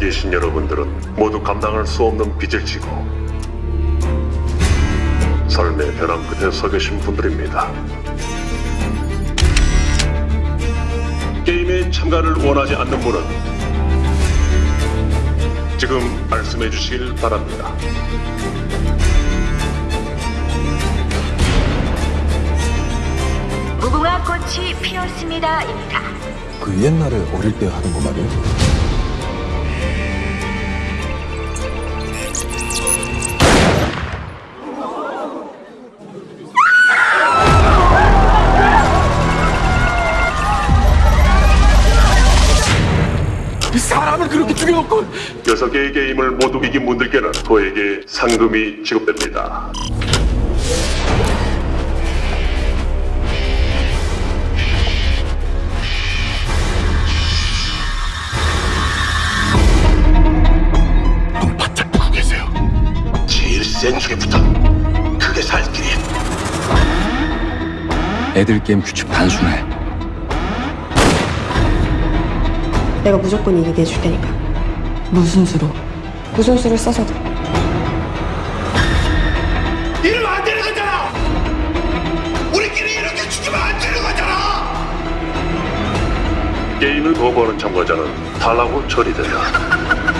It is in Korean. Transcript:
계신 여러분들은 모두 감당할 수 없는 빚을 지고 삶의 벼랑 끝에 서 계신 분들입니다. 게임에 참가를 원하지 않는 분은 지금 말씀해 주시길 바랍니다. 무궁화 꽃이 피었습니다입니다. 그 옛날에 어릴 때 하던 거 말이야? 사람을 그렇게 죽여놓고 여섯 개의 게임을 모두 이긴 분들께는 도에게 상금이 지급됩니다. 눈 바짝 뜨고 계세요 제일 센 중에 부터 크게 살 길이 애들 게임 규칙 단순해. 내가 무조건 이기게 해줄 테니까. 무슨 수로? 무슨 수를 써서도. 이러면 안 되는 거잖아! 우리끼리 이렇게 죽으면 안 되는 거잖아! 게임을 거부하는 참가자는 탈락 후 처리된다.